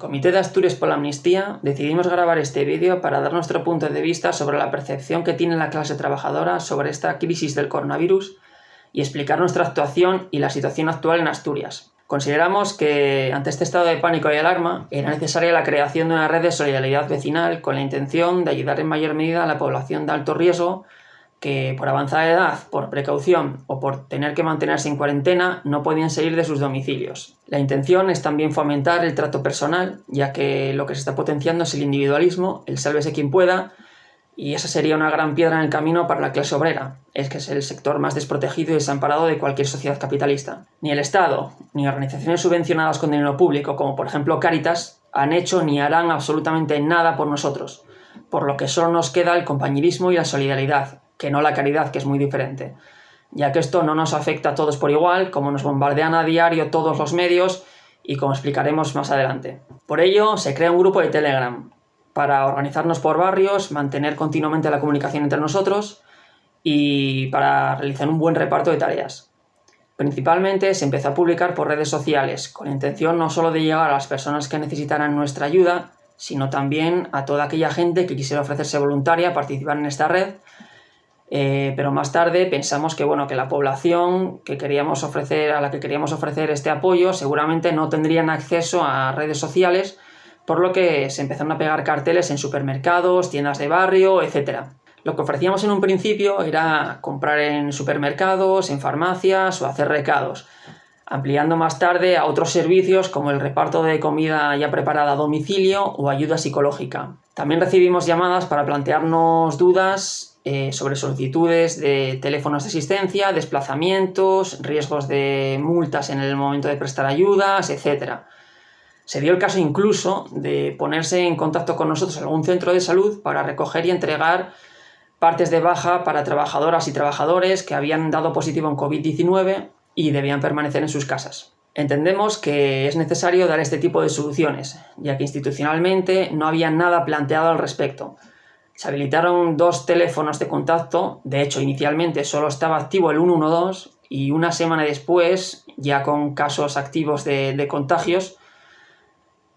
Comité de Asturias por la Amnistía decidimos grabar este vídeo para dar nuestro punto de vista sobre la percepción que tiene la clase trabajadora sobre esta crisis del coronavirus y explicar nuestra actuación y la situación actual en Asturias. Consideramos que ante este estado de pánico y alarma era necesaria la creación de una red de solidaridad vecinal con la intención de ayudar en mayor medida a la población de alto riesgo que por avanzada edad, por precaución o por tener que mantenerse en cuarentena no podían salir de sus domicilios. La intención es también fomentar el trato personal, ya que lo que se está potenciando es el individualismo, el sálvese quien pueda, y esa sería una gran piedra en el camino para la clase obrera, es que es el sector más desprotegido y desamparado de cualquier sociedad capitalista. Ni el Estado, ni organizaciones subvencionadas con dinero público, como por ejemplo Caritas, han hecho ni harán absolutamente nada por nosotros, por lo que solo nos queda el compañerismo y la solidaridad, que no la caridad, que es muy diferente. Ya que esto no nos afecta a todos por igual, como nos bombardean a diario todos los medios y como explicaremos más adelante. Por ello, se crea un grupo de Telegram para organizarnos por barrios, mantener continuamente la comunicación entre nosotros y para realizar un buen reparto de tareas. Principalmente se empezó a publicar por redes sociales, con intención no solo de llegar a las personas que necesitaran nuestra ayuda, sino también a toda aquella gente que quisiera ofrecerse voluntaria a participar en esta red eh, pero más tarde pensamos que, bueno, que la población que queríamos ofrecer, a la que queríamos ofrecer este apoyo seguramente no tendrían acceso a redes sociales, por lo que se empezaron a pegar carteles en supermercados, tiendas de barrio, etc. Lo que ofrecíamos en un principio era comprar en supermercados, en farmacias o hacer recados, ampliando más tarde a otros servicios como el reparto de comida ya preparada a domicilio o ayuda psicológica. También recibimos llamadas para plantearnos dudas eh, sobre solicitudes de teléfonos de asistencia, desplazamientos, riesgos de multas en el momento de prestar ayudas, etc. Se dio el caso incluso de ponerse en contacto con nosotros en algún centro de salud para recoger y entregar partes de baja para trabajadoras y trabajadores que habían dado positivo en COVID-19 y debían permanecer en sus casas. Entendemos que es necesario dar este tipo de soluciones, ya que institucionalmente no había nada planteado al respecto, se habilitaron dos teléfonos de contacto, de hecho inicialmente solo estaba activo el 112 y una semana después, ya con casos activos de, contagios,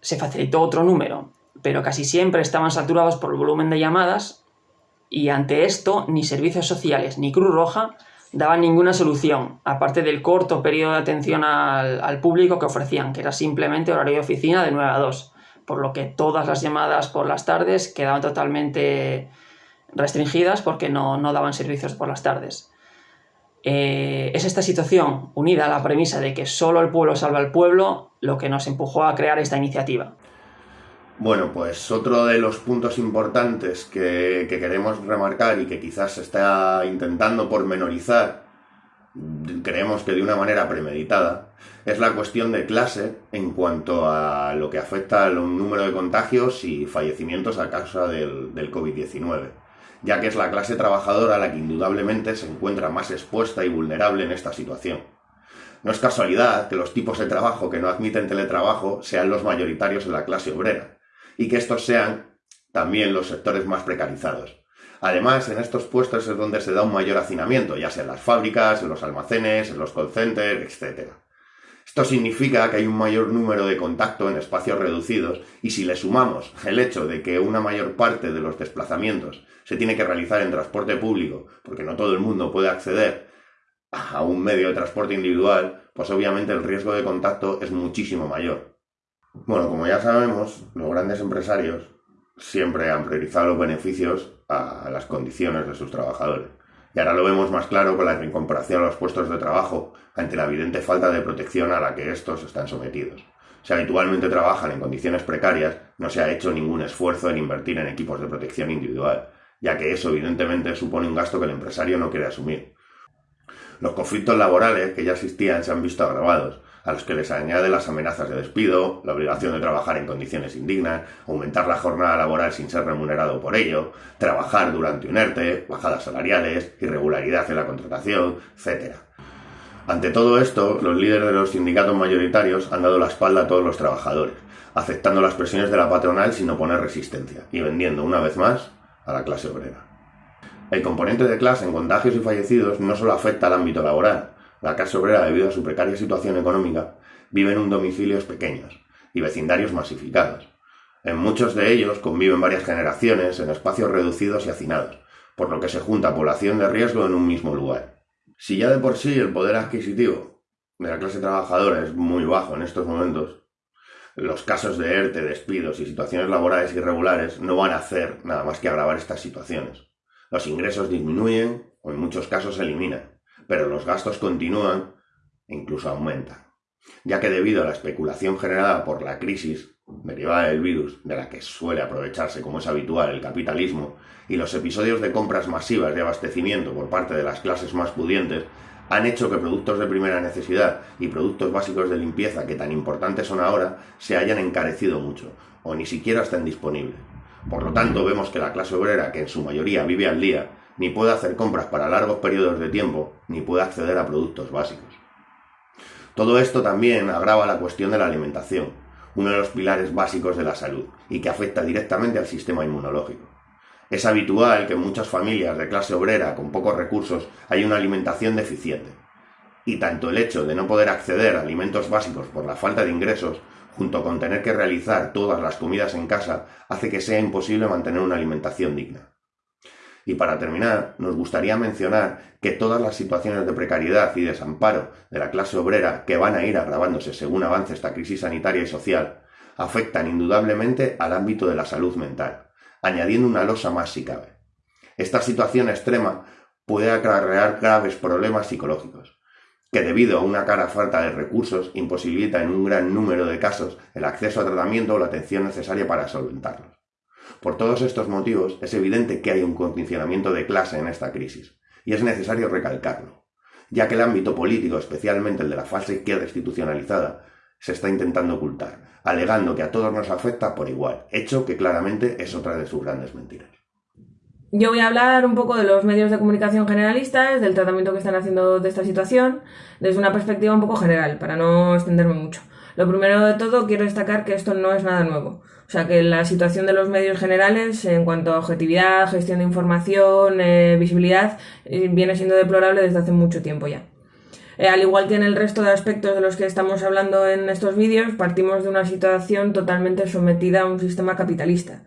se facilitó otro número, pero casi siempre estaban saturados por el volumen de llamadas y ante esto ni servicios sociales ni Cruz Roja daban ninguna solución, aparte del corto periodo de atención al, al público que ofrecían, que era simplemente horario de oficina de 9 a 2 por lo que todas las llamadas por las tardes quedaban totalmente restringidas porque no, daban servicios por las tardes. Eh, es esta situación, unida a la premisa de que solo el pueblo salva al pueblo, lo que nos empujó a crear esta iniciativa. Bueno, pues otro de los puntos importantes que, que queremos remarcar y que quizás se está intentando pormenorizar creemos que de una manera premeditada, es la cuestión de clase en cuanto a lo que afecta al número de contagios y fallecimientos a causa del, del COVID-19, ya que es la clase trabajadora la que indudablemente se encuentra más expuesta y vulnerable en esta situación. No es casualidad que los tipos de trabajo que no admiten teletrabajo sean los mayoritarios en la clase obrera, y que estos sean también los sectores más precarizados. Además, en estos puestos es donde se da un mayor hacinamiento, ya sea en las fábricas, en los almacenes, en los call centers, etc. Esto significa que hay un mayor número de contacto en espacios reducidos y si le sumamos el hecho de que una mayor parte de los desplazamientos se tiene que realizar en transporte público, porque no todo el mundo puede acceder a un medio de transporte individual, pues obviamente el riesgo de contacto es muchísimo mayor. Bueno, como ya sabemos, los grandes empresarios siempre han priorizado los beneficios a las condiciones de sus trabajadores. Y ahora lo vemos más claro con la incorporación a los puestos de trabajo ante la evidente falta de protección a la que estos están sometidos. Si habitualmente trabajan en condiciones precarias, no se ha hecho ningún esfuerzo en invertir en equipos de protección individual, ya que eso evidentemente supone un gasto que el empresario no quiere asumir. Los conflictos laborales que ya existían se han visto agravados, a los que les añade las amenazas de despido, la obligación de trabajar en condiciones indignas, aumentar la jornada laboral sin ser remunerado por ello, trabajar durante un ERTE, bajadas salariales, irregularidad en la contratación, etc. Ante todo esto, los líderes de los sindicatos mayoritarios han dado la espalda a todos los trabajadores, aceptando las presiones de la patronal sin oponer resistencia y vendiendo una vez más a la clase obrera. El componente de clase en contagios y fallecidos no solo afecta al ámbito laboral, la clase obrera, debido a su precaria situación económica, vive en domicilios pequeños, y vecindarios masificados. En muchos de ellos conviven varias generaciones en espacios reducidos y hacinados, por lo que se junta población de riesgo en un mismo lugar. Si ya de por sí el poder adquisitivo de la clase trabajadora es muy bajo en estos momentos, los casos de ERTE, despidos y situaciones laborales irregulares no van a hacer nada más que agravar estas situaciones. Los ingresos disminuyen o en muchos casos se eliminan, pero los gastos continúan e incluso aumentan, ya que debido a la especulación generada por la crisis derivada del virus, de la que suele aprovecharse como es habitual el capitalismo, y los episodios de compras masivas de abastecimiento por parte de las clases más pudientes, han hecho que productos de primera necesidad y productos básicos de limpieza que tan importantes son ahora se hayan encarecido mucho, o ni siquiera estén disponibles. Por lo tanto, vemos que la clase obrera, que en su mayoría vive al día, ni puede hacer compras para largos periodos de tiempo, ni puede acceder a productos básicos. Todo esto también agrava la cuestión de la alimentación, uno de los pilares básicos de la salud, y que afecta directamente al sistema inmunológico. Es habitual que en muchas familias de clase obrera con pocos recursos haya una alimentación deficiente. Y tanto el hecho de no poder acceder a alimentos básicos por la falta de ingresos, junto con tener que realizar todas las comidas en casa, hace que sea imposible mantener una alimentación digna. Y para terminar, nos gustaría mencionar que todas las situaciones de precariedad y desamparo de la clase obrera que van a ir agravándose según avance esta crisis sanitaria y social, afectan indudablemente al ámbito de la salud mental, añadiendo una losa más si cabe. Esta situación extrema puede acarrear graves problemas psicológicos, que debido a una cara falta de recursos imposibilita en un gran número de casos el acceso a tratamiento o la atención necesaria para solventarlos. Por todos estos motivos, es evidente que hay un condicionamiento de clase en esta crisis, y es necesario recalcarlo, ya que el ámbito político, especialmente el de la falsa izquierda institucionalizada, se está intentando ocultar, alegando que a todos nos afecta por igual, hecho que claramente es otra de sus grandes mentiras. Yo voy a hablar un poco de los medios de comunicación generalistas, del tratamiento que están haciendo de esta situación, desde una perspectiva un poco general, para no extenderme mucho. Lo primero de todo, quiero destacar que esto no es nada nuevo. O sea, que la situación de los medios generales en cuanto a objetividad, gestión de información, eh, visibilidad, eh, viene siendo deplorable desde hace mucho tiempo ya. Eh, al igual que en el resto de aspectos de los que estamos hablando en estos vídeos, partimos de una situación totalmente sometida a un sistema capitalista.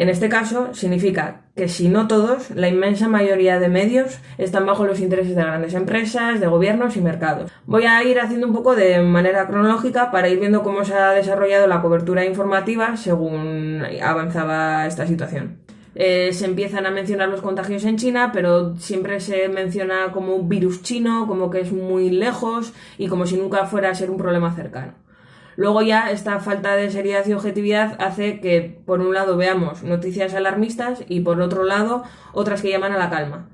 En este caso, significa que si no todos, la inmensa mayoría de medios están bajo los intereses de grandes empresas, de gobiernos y mercados. Voy a ir haciendo un poco de manera cronológica para ir viendo cómo se ha desarrollado la cobertura informativa según avanzaba esta situación. Eh, se empiezan a mencionar los contagios en China, pero siempre se menciona como un virus chino, como que es muy lejos y como si nunca fuera a ser un problema cercano. Luego ya esta falta de seriedad y objetividad hace que por un lado veamos noticias alarmistas y por otro lado otras que llaman a la calma.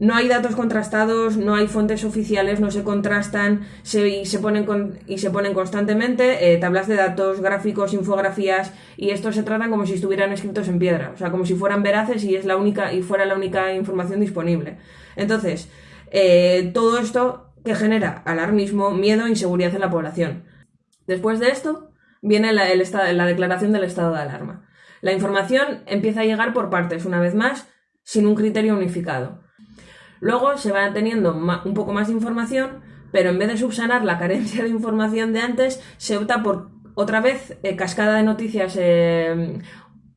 No hay datos contrastados, no hay fuentes oficiales, no se contrastan se, y, se ponen y se ponen constantemente eh, tablas de datos, gráficos, infografías y estos se tratan como si estuvieran escritos en piedra, o sea, como si fueran veraces y es la única y fuera la única información disponible. Entonces, eh, todo esto que genera alarmismo, miedo e inseguridad en la población. Después de esto viene la, la declaración del estado de alarma. La información empieza a llegar por partes, una vez más, sin un criterio unificado. Luego se va teniendo un poco más de información, pero en vez de subsanar la carencia de información de antes, se opta por otra vez eh, cascada de noticias, eh,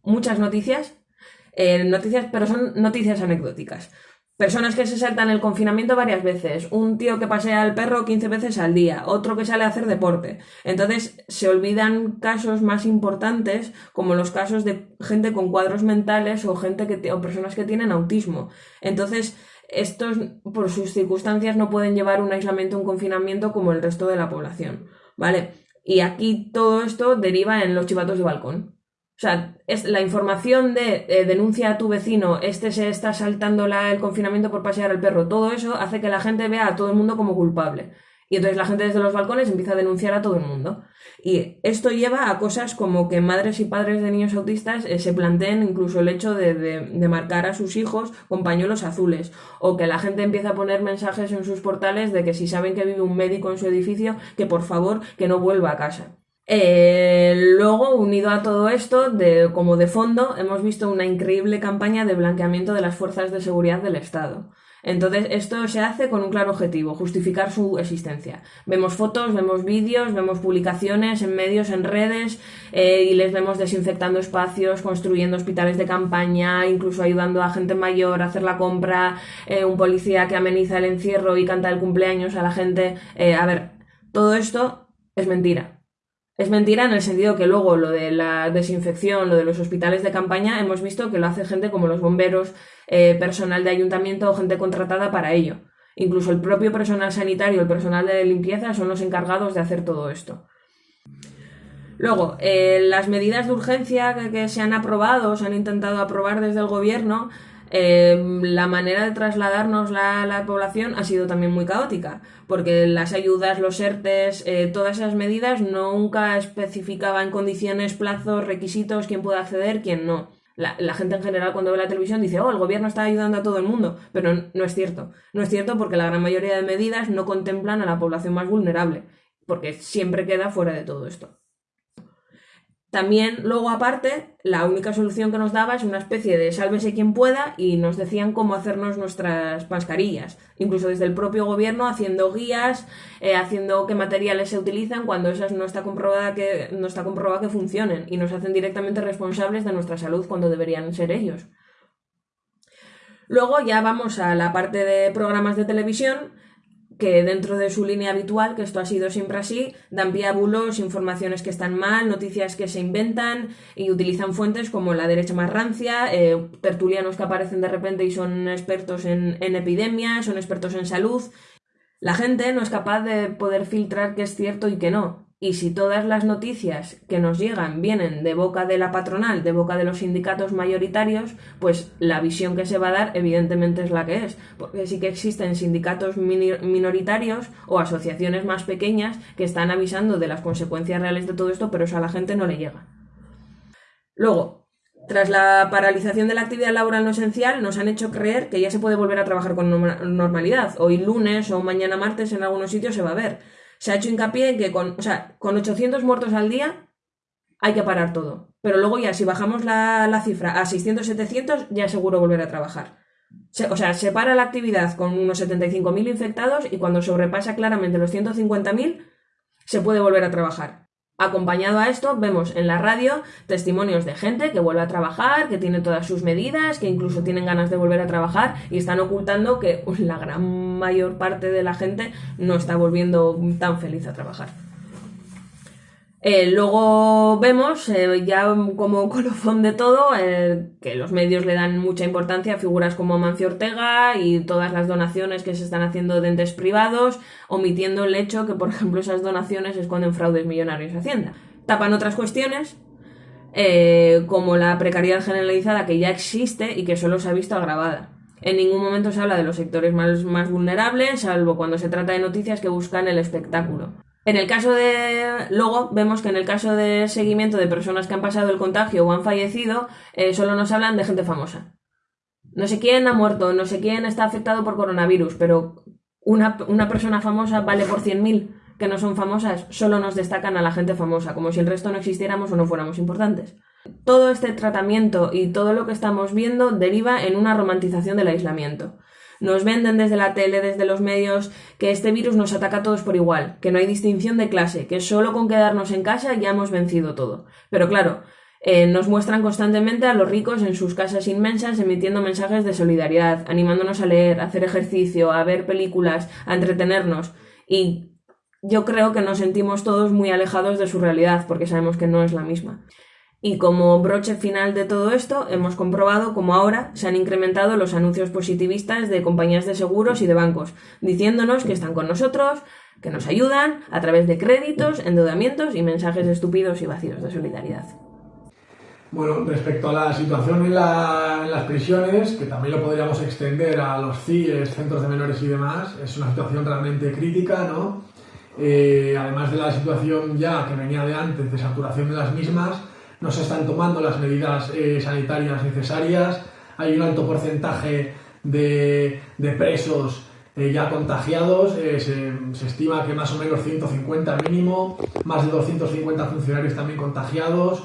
muchas noticias, eh, noticias, pero son noticias anecdóticas. Personas que se saltan el confinamiento varias veces, un tío que pasea al perro 15 veces al día, otro que sale a hacer deporte. Entonces se olvidan casos más importantes como los casos de gente con cuadros mentales o gente que o personas que tienen autismo. Entonces estos, por sus circunstancias, no pueden llevar un aislamiento, un confinamiento como el resto de la población, ¿vale? Y aquí todo esto deriva en los chivatos de balcón. O sea, es la información de eh, denuncia a tu vecino, este se está saltando el confinamiento por pasear al perro, todo eso hace que la gente vea a todo el mundo como culpable. Y entonces la gente desde los balcones empieza a denunciar a todo el mundo. Y esto lleva a cosas como que madres y padres de niños autistas eh, se planteen incluso el hecho de, de, marcar a sus hijos con pañuelos azules. O que la gente empieza a poner mensajes en sus portales de que si saben que vive un médico en su edificio, que por favor que no vuelva a casa. Eh, luego, unido a todo esto, de, como de fondo, hemos visto una increíble campaña de blanqueamiento de las fuerzas de seguridad del Estado. Entonces, esto se hace con un claro objetivo, justificar su existencia. Vemos fotos, vemos vídeos, vemos publicaciones en medios, en redes, eh, y les vemos desinfectando espacios, construyendo hospitales de campaña, incluso ayudando a gente mayor a hacer la compra, eh, un policía que ameniza el encierro y canta el cumpleaños a la gente. Eh, a ver, todo esto es mentira. Es mentira en el sentido que luego lo de la desinfección, lo de los hospitales de campaña, hemos visto que lo hace gente como los bomberos, eh, personal de ayuntamiento o gente contratada para ello. Incluso el propio personal sanitario, el personal de limpieza son los encargados de hacer todo esto. Luego, eh, las medidas de urgencia que, que, se han aprobado, se han intentado aprobar desde el gobierno, eh, la manera de trasladarnos la, la, población ha sido también muy caótica, porque las ayudas, los ERTES, eh, todas esas medidas nunca especificaban condiciones, plazos, requisitos, quién puede acceder, quién no. La, la, gente en general cuando ve la televisión dice, oh, el gobierno está ayudando a todo el mundo, pero no es cierto. No es cierto porque la gran mayoría de medidas no contemplan a la población más vulnerable, porque siempre queda fuera de todo esto. También, luego aparte, la única solución que nos daba es una especie de sálvese quien pueda y nos decían cómo hacernos nuestras mascarillas. Incluso desde el propio gobierno haciendo guías, eh, haciendo qué materiales se utilizan cuando esas no está, comprobada que, no está comprobado que funcionen y nos hacen directamente responsables de nuestra salud cuando deberían ser ellos. Luego ya vamos a la parte de programas de televisión que dentro de su línea habitual, que esto ha sido siempre así, dan pie informaciones que están mal, noticias que se inventan y utilizan fuentes como la derecha más rancia, eh, tertulianos que aparecen de repente y son expertos en, en epidemias, son expertos en salud. La gente no es capaz de poder filtrar qué es cierto y qué no. Y si todas las noticias que nos llegan vienen de boca de la patronal, de boca de los sindicatos mayoritarios, pues la visión que se va a dar evidentemente es la que es. Porque sí que existen sindicatos minoritarios o asociaciones más pequeñas que están avisando de las consecuencias reales de todo esto, pero eso a la gente no le llega. Luego, tras la paralización de la actividad laboral no esencial, nos han hecho creer que ya se puede volver a trabajar con normalidad. Hoy lunes o mañana martes en algunos sitios se va a ver se ha hecho hincapié en que con, o sea, con 800 muertos al día hay que parar todo. Pero luego ya, si bajamos la, la cifra a 600-700, ya es seguro volver a trabajar. Se, o sea, se para la actividad con unos 75.000 infectados y cuando sobrepasa claramente los 150.000, se puede volver a trabajar. Acompañado a esto, vemos en la radio testimonios de gente que vuelve a trabajar, que tiene todas sus medidas, que incluso tienen ganas de volver a trabajar y están ocultando que la gran mayor parte de la gente no está volviendo tan feliz a trabajar. Eh, luego vemos, eh, ya como colofón de todo, eh, que los medios le dan mucha importancia a figuras como Mancio Ortega y todas las donaciones que se están haciendo de entes privados, omitiendo el hecho que, por ejemplo, esas donaciones esconden fraudes millonarios a Hacienda. Tapan otras cuestiones, como la precariedad generalizada que ya existe y que solo se ha visto agravada. En ningún momento se habla de los sectores más vulnerables, salvo cuando se trata de noticias que buscan el espectáculo. En el caso de. Luego vemos que en el caso de seguimiento de personas que han pasado el contagio o han fallecido, eh, solo nos hablan de gente famosa. No sé quién ha muerto, no sé quién está afectado por coronavirus, pero una, una persona famosa vale por 100.000 que no son famosas, solo nos destacan a la gente famosa, como si el resto no existiéramos o no fuéramos importantes. Todo este tratamiento y todo lo que estamos viendo deriva en una romantización del aislamiento. Nos venden desde la tele, desde los medios, que este virus nos ataca a todos por igual, que no hay distinción de clase, que solo con quedarnos en casa ya hemos vencido todo. Pero claro, eh, nos muestran constantemente a los ricos en sus casas inmensas emitiendo mensajes de solidaridad, animándonos a leer, a hacer ejercicio, a ver películas, a entretenernos. Y yo creo que nos sentimos todos muy alejados de su realidad, porque sabemos que no es la misma. Y como broche final de todo esto, hemos comprobado cómo ahora se han incrementado los anuncios positivistas de compañías de seguros y de bancos, diciéndonos que están con nosotros, que nos ayudan a través de créditos, endeudamientos y mensajes estúpidos y vacíos de solidaridad. Bueno, respecto a la situación en, las prisiones, que también lo podríamos extender a los CIES, centros de menores y demás, es una situación realmente crítica, ¿no? Eh, además de la situación ya que venía de antes de saturación de las mismas, no se están tomando las medidas eh, sanitarias necesarias, hay un alto porcentaje de, presos eh, ya contagiados, eh, se, estima que más o menos 150 mínimo, más de 250 funcionarios también contagiados,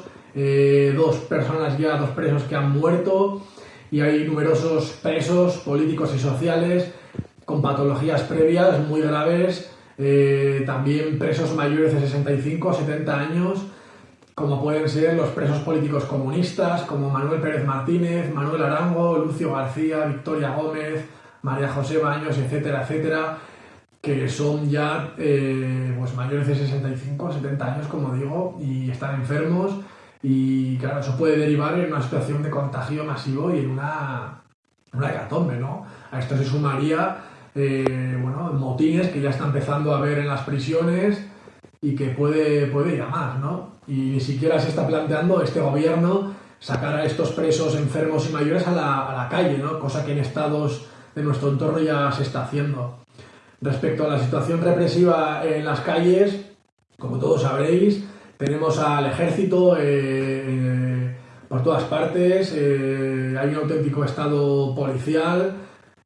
dos personas ya, dos presos que han muerto. Y hay numerosos presos políticos y sociales con patologías previas muy graves, también presos mayores de 65 o 70 años, como pueden ser los presos políticos comunistas, como Manuel Pérez Martínez, Manuel Arango, Lucio García, Victoria Gómez, María José Baños, etcétera, etcétera, que son ya eh, pues mayores de 65 o 70 años, como digo, y están enfermos y claro, eso puede derivar en una situación de contagio masivo y en una, una hecatombe, ¿no? A esto se sumaría, eh, bueno, motines que ya está empezando a haber en las prisiones y que puede, puede ir ¿no? Y ni siquiera se está planteando este gobierno sacar a estos presos enfermos y mayores a la, a la calle, ¿no? Cosa que en estados de nuestro entorno ya se está haciendo. Respecto a la situación represiva en las calles, como todos sabréis, tenemos al ejército eh, por todas partes, eh, hay un auténtico estado policial.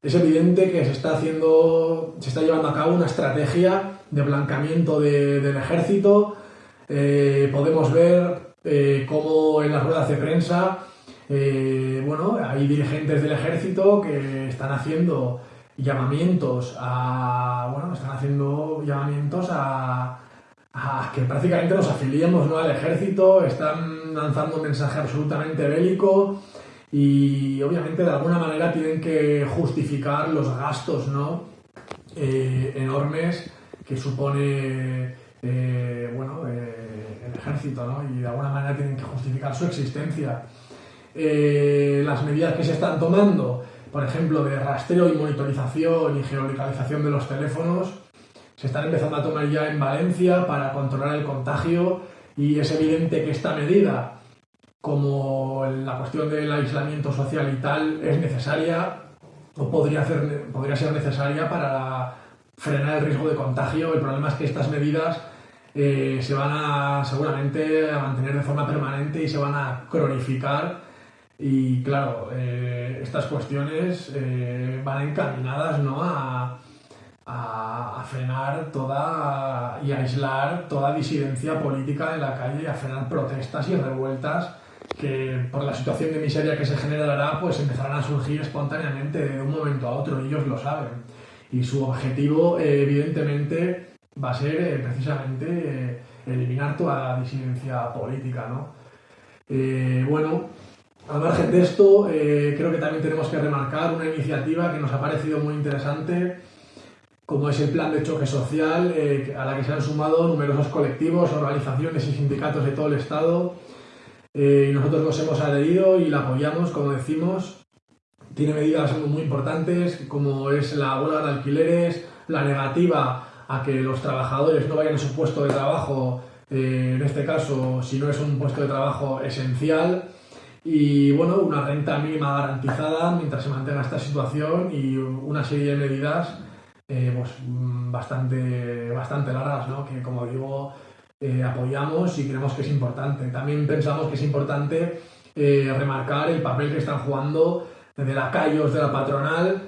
Es evidente que se está haciendo, se está llevando a cabo una estrategia de blancamiento del ejército. podemos ver cómo en las ruedas de prensa, bueno, hay dirigentes del ejército que están haciendo llamamientos a, bueno, están haciendo llamamientos a, que prácticamente nos afiliemos ¿no? al ejército, están lanzando un mensaje absolutamente bélico y obviamente de alguna manera tienen que justificar los gastos ¿no? Eh, enormes que supone eh, bueno, eh, el ejército ¿no? y de alguna manera tienen que justificar su existencia. las medidas que se están tomando, por ejemplo, de rastreo y monitorización y geolocalización de los teléfonos, se están empezando a tomar ya en Valencia para controlar el contagio y es evidente que esta medida, como la cuestión del aislamiento social y tal, es necesaria o podría, hacer, podría ser necesaria para frenar el riesgo de contagio. El problema es que estas medidas eh, se van a seguramente a mantener de forma permanente y se van a cronificar y claro, eh, estas cuestiones eh, van encaminadas ¿no? a, a, frenar toda y aislar toda disidencia política en la calle, a frenar protestas y revueltas que por la situación de miseria que se generará, pues empezarán a surgir espontáneamente de un momento a otro, ellos lo saben. Y su objetivo, eh, evidentemente, va a ser eh, precisamente eh, eliminar toda la disidencia política, ¿no? bueno, al margen de esto, creo que también tenemos que remarcar una iniciativa que nos ha parecido muy interesante, como es el plan de choque social, a la que se han sumado numerosos colectivos, organizaciones y sindicatos de todo el Estado. Eh, nosotros nos hemos adherido y la apoyamos, como decimos. Tiene medidas muy importantes, como es la huelga de alquileres, la negativa a que los trabajadores no vayan a su puesto de trabajo, eh, en este caso, si no es un puesto de trabajo esencial, y bueno, una renta mínima garantizada mientras se mantenga esta situación y una serie de medidas eh, pues, mm, bastante, bastante largas, ¿no? que como digo, eh, apoyamos y creemos que es importante. También pensamos que es importante remarcar el papel que están jugando desde lacayos de la patronal,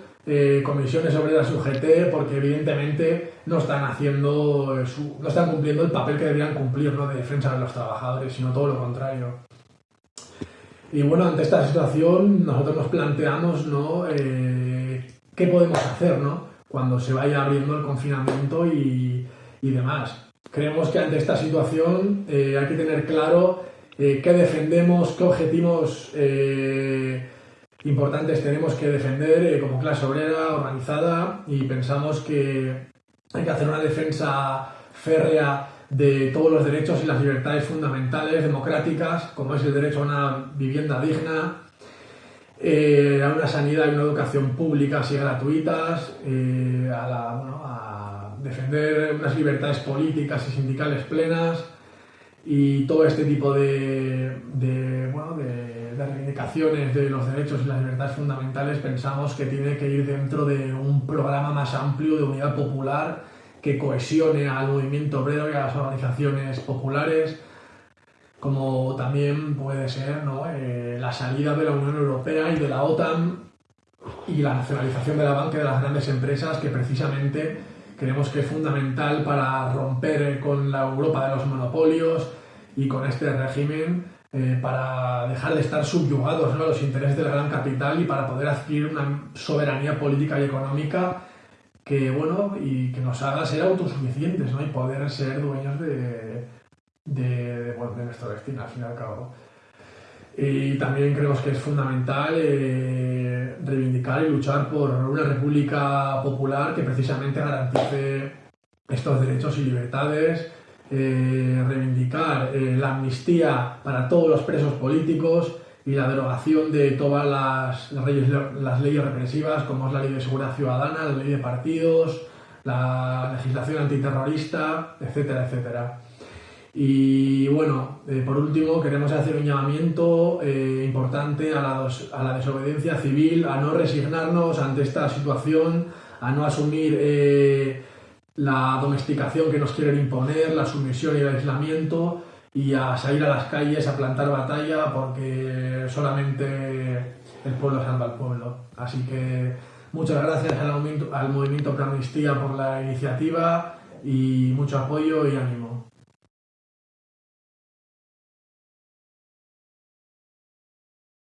comisiones obreras UGT, porque evidentemente no están haciendo no están cumpliendo el papel que deberían cumplir ¿no? de defensa de los trabajadores, sino todo lo contrario. Y bueno, ante esta situación nosotros nos planteamos ¿no? qué podemos hacer, ¿no? cuando se vaya abriendo el confinamiento y, demás. Creemos que ante esta situación eh, hay que tener claro eh, qué defendemos, qué objetivos eh, importantes tenemos que defender como clase obrera organizada y pensamos que hay que hacer una defensa férrea de todos los derechos y las libertades fundamentales democráticas, como es el derecho a una vivienda digna, eh, a una sanidad y una educación públicas y gratuitas, eh, a, defender unas libertades políticas y sindicales plenas y todo este tipo de, de, reivindicaciones de los derechos y las libertades fundamentales pensamos que tiene que ir dentro de un programa más amplio de unidad popular que cohesione al movimiento obrero y a las organizaciones populares como también puede ser eh, la salida de la Unión Europea y de la OTAN y la nacionalización de la banca de las grandes empresas que precisamente creemos que es fundamental para romper con la Europa de los monopolios y con este régimen eh, para dejar de estar subyugados a los intereses del gran capital y para poder adquirir una soberanía política y económica que, bueno, y que nos haga ser autosuficientes ¿no? y poder ser dueños de, de, de nuestro destino, al fin y al cabo. Y también creemos que es fundamental eh, reivindicar y luchar por una república popular que precisamente garantice estos derechos y libertades, eh, reivindicar eh, la amnistía para todos los presos políticos y la derogación de todas las, leyes, represivas, como es la ley de seguridad ciudadana, la ley de partidos, la legislación antiterrorista, etcétera, etcétera. Y bueno, eh, por último, queremos hacer un llamamiento importante a la, a la, desobediencia civil, a no resignarnos ante esta situación, a no asumir la domesticación que nos quieren imponer, la sumisión y el aislamiento, y a salir a las calles a plantar batalla porque solamente el pueblo salva al pueblo. Así que muchas gracias al al movimiento Amnistía por la iniciativa y mucho apoyo y ánimo.